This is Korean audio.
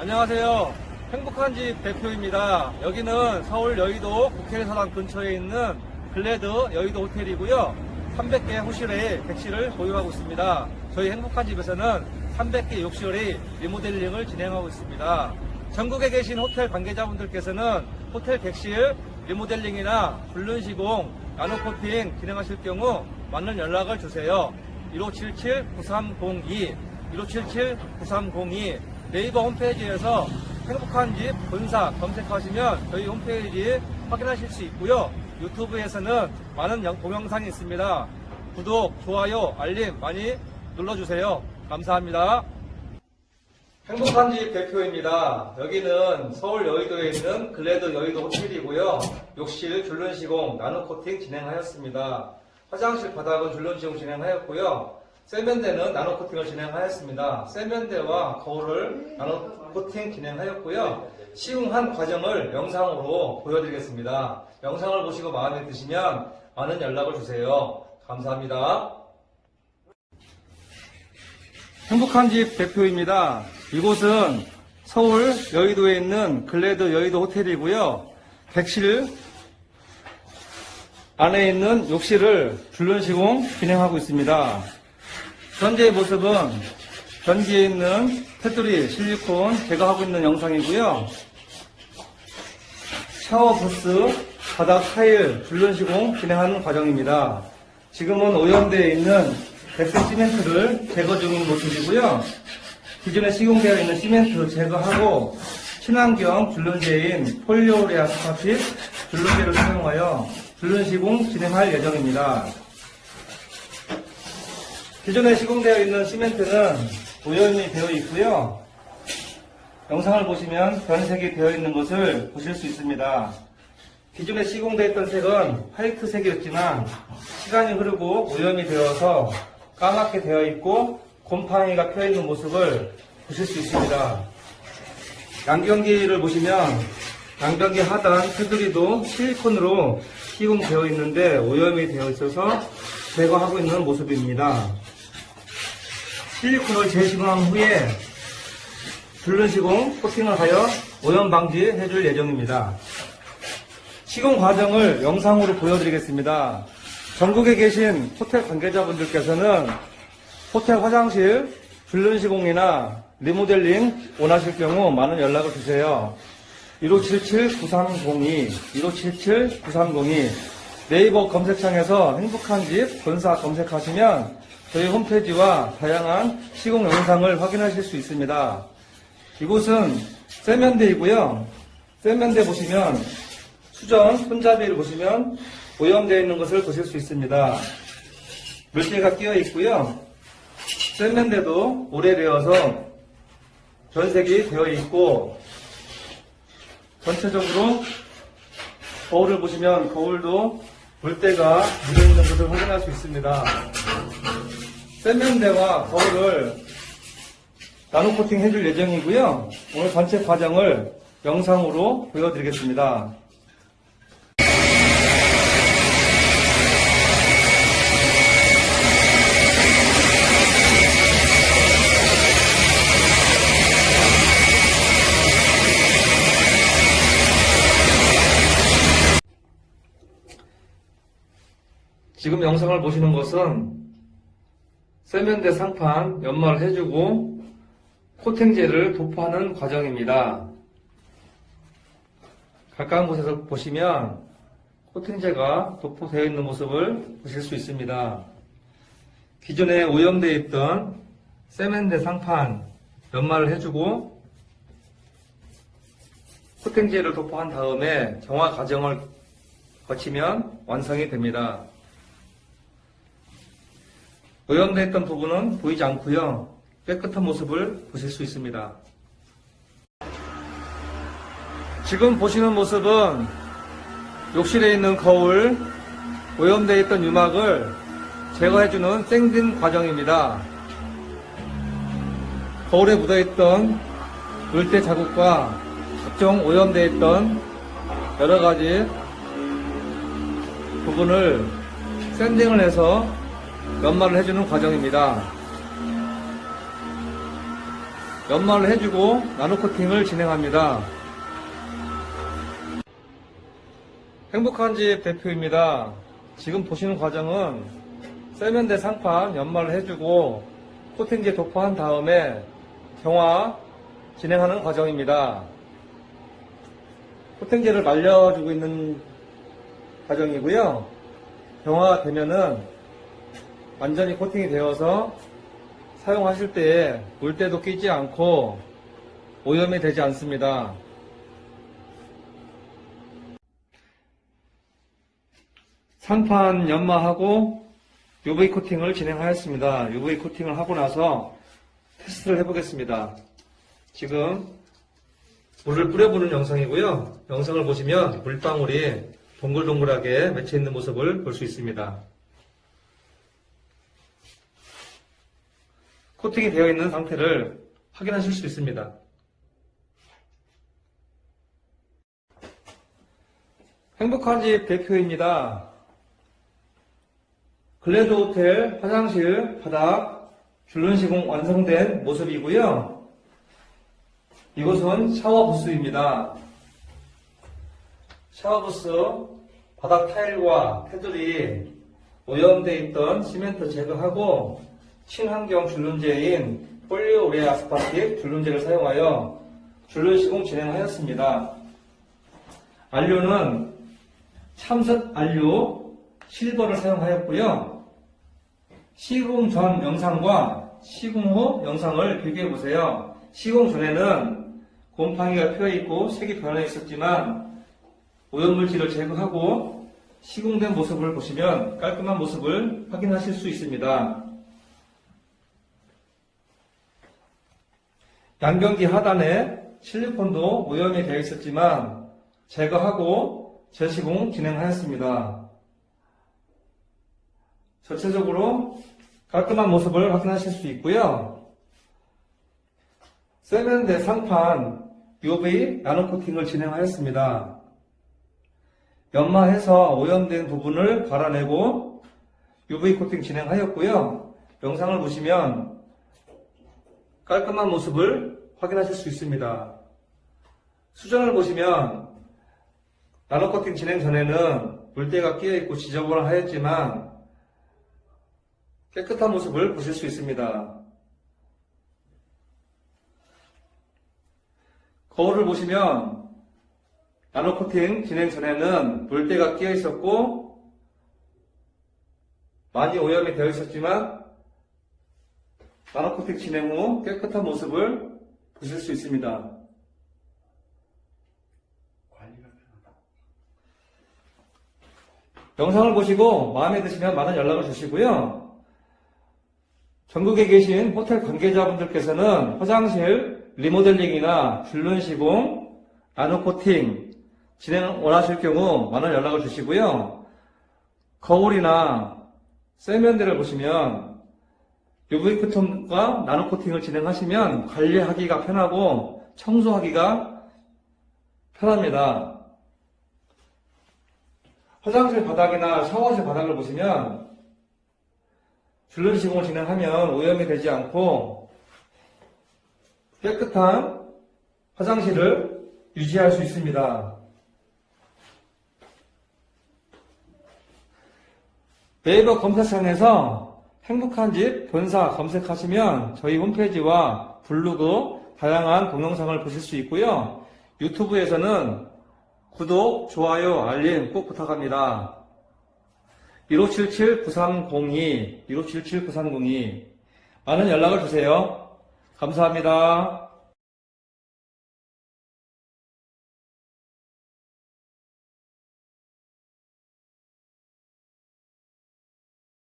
안녕하세요. 행복한 집 대표입니다. 여기는 서울 여의도 국회의사당 근처에 있는 GLAD 여의도 호텔이고요. 300개 호실의 객실을 보유하고 있습니다. 저희 행복한 집에서는 300개 욕실의 리모델링을 진행하고 있습니다. 전국에 계신 호텔 관계자분들께서는 호텔 객실 리모델링이나 줄눈 시공, 나노 코팅 진행하실 경우 많은 연락을 주세요. 1577-9302, 1577-9302 네이버 홈페이지에서 행복한 집 본사 검색하시면 저희 홈페이지 확인하실 수 있고요. 유튜브에서는 많은 영- 동영상이 있습니다. 구독, 좋아요, 알림 많이 눌러주세요. 감사합니다. 행복한 집 대표입니다. 여기는 서울 여의도에 있는 글래드 여의도 호텔이고요. 욕실 줄눈 시공, 나노 코팅 진행하였습니다. 화장실 바닥은 줄눈 시공 진행하였고요. 세면대는 나노 코팅을 진행하였습니다. 세면대와 거울을 나노 코팅 진행하였고요. 시공한 과정을 영상으로 보여드리겠습니다. 영상을 보시고 마음에 드시면 많은 연락을 주세요. 감사합니다. 행복한 집 대표입니다. 이곳은 서울 여의도에 있는 글래드 여의도 호텔이고요. 객실 안에 있는 욕실을 줄눈 시공 진행하고 있습니다. 현재의 모습은 변기에 있는 테두리 실리콘 제거하고 있는 영상이고요. 샤워 부스, 바닥 타일 줄눈 시공 진행하는 과정입니다. 지금은 오염되어 있는 백색 시멘트를 제거 중인 모습이고요. 기존에 시공되어 있는 시멘트 제거하고 친환경 줄눈제인 폴리오레아 스파핏 줄눈제를 사용하여 줄눈 시공 진행할 예정입니다. 기존에 시공되어 있는 시멘트는 오염이 되어 있고요. 영상을 보시면 변색이 되어 있는 것을 보실 수 있습니다. 기존에 시공되어 있던 색은 화이트색이었지만 시간이 흐르고 오염이 되어서 까맣게 되어 있고 곰팡이가 펴 있는 모습을 보실 수 있습니다. 양변기를 보시면 양변기 하단 테두리도 실리콘으로 시공되어 있는데 오염이 되어 있어서 제거하고 있는 모습입니다. 실리콘을 재시공한 후에 줄눈 시공 코팅을 하여 오염 방지해 줄 예정입니다. 시공 과정을 영상으로 보여드리겠습니다. 전국에 계신 호텔 관계자분들께서는 호텔 화장실 줄눈 시공이나 리모델링 원하실 경우 많은 연락을 주세요. 1577-9302, 1577-9302 네이버 검색창에서 행복한 집 본사 검색하시면 저희 홈페이지와 다양한 시공 영상을 확인하실 수 있습니다. 이곳은 세면대이고요. 세면대 보시면 수전 손잡이를 보시면 오염되어 있는 것을 보실 수 있습니다. 물때가 끼어 있고요. 세면대도 오래되어서 변색이 되어 있고 전체적으로 거울을 보시면 거울도 물때가 묻어있는 것을 확인할 수 있습니다. 세면대와 거울을 나노 코팅 해줄 예정이고요. 오늘 전체 과정을 영상으로 보여드리겠습니다. 지금 영상을 보시는 것은 세면대 상판 연마를 해주고 코팅제를 도포하는 과정입니다. 가까운 곳에서 보시면 코팅제가 도포되어 있는 모습을 보실 수 있습니다. 기존에 오염되어 있던 세면대 상판 연마를 해주고 코팅제를 도포한 다음에 정화 과정을 거치면 완성이 됩니다. 오염되어 있던 부분은 보이지 않고요. 깨끗한 모습을 보실 수 있습니다. 지금 보시는 모습은 욕실에 있는 거울, 오염되어 있던 유막을 제거해주는 생진 과정입니다. 거울에 묻어있던 물때 자국과 각종 오염되어 있던 여러 가지 부분을 샌딩을 해서 연마를 해주는 과정입니다. 연마를 해주고 나노 코팅을 진행합니다. 행복한 집 대표입니다. 지금 보시는 과정은 세면대 상판 연마를 해주고 코팅제 도포한 다음에 경화 진행하는 과정입니다. 코팅제를 말려주고 있는 과정이고요. 경화가 되면은 완전히 코팅이 되어서 사용하실 때에 물때도 끼지 않고 오염이 되지 않습니다. 상판 연마하고 UV 코팅을 진행하였습니다. UV 코팅을 하고 나서 테스트를 해보겠습니다. 지금 물을 뿌려보는 영상이고요. 영상을 보시면 물방울이 동글동글하게 맺혀 있는 모습을 볼 수 있습니다. 코팅이 되어 있는 상태를 확인하실 수 있습니다. 행복한 집 대표입니다. 글래드 호텔 화장실 바닥 줄눈 시공 완성된 모습이고요. 이곳은 샤워 부스입니다. 샤워 부스 바닥 타일과 테두리 오염되어 있던 시멘트 제거하고 친환경 줄눈제인 폴리오레 아스파틱 줄눈제를 사용하여 줄눈 시공 진행하였습니다. 안료는 참석 안료 실버를 사용하였고요. 시공 전 영상과 시공 후 영상을 비교해 보세요. 시공 전에는 곰팡이가 피어 있고 색이 변해 있었지만 오염물질을 제거하고 시공된 모습을 보시면 깔끔한 모습을 확인하실 수 있습니다. 양변기 하단에 실리콘도 오염이 되어 있었지만 제거하고 재시공 진행하였습니다. 전체적으로 깔끔한 모습을 확인하실 수 있고요. 세면대 상판 UV 나노 코팅을 진행하였습니다. 연마해서 오염된 부분을 갈아내고 UV 코팅 진행하였고요. 영상을 보시면 깔끔한 모습을 확인하실 수 있습니다. 수전을 보시면 나노 코팅 진행 전에는 물때가 끼어 있고 지저분하였지만 깨끗한 모습을 보실 수 있습니다. 거울을 보시면 나노 코팅 진행 전에는 물때가 끼어 있었고 많이 오염이 되어 있었지만 나노 코팅 진행 후 깨끗한 모습을 보실 수 있습니다. 영상을 보시고 마음에 드시면 많은 연락을 주시고요. 전국에 계신 호텔 관계자분들께서는 화장실 리모델링이나 줄눈 시공, 나노 코팅 진행 원하실 경우 많은 연락을 주시고요. 거울이나 세면대를 보시면 UV 코팅과 나노 코팅을 진행하시면 관리하기가 편하고 청소하기가 편합니다. 화장실 바닥이나 샤워실 바닥을 보시면 줄눈 시공을 진행하면 오염이 되지 않고 깨끗한 화장실을 유지할 수 있습니다. 네이버 검색창에서 행복한 집 본사 검색하시면 저희 홈페이지와 블로그 다양한 동영상을 보실 수 있고요. 유튜브에서는 구독, 좋아요, 알림 꼭 부탁합니다. 1577-9302, 1577-9302 많은 연락을 주세요. 감사합니다.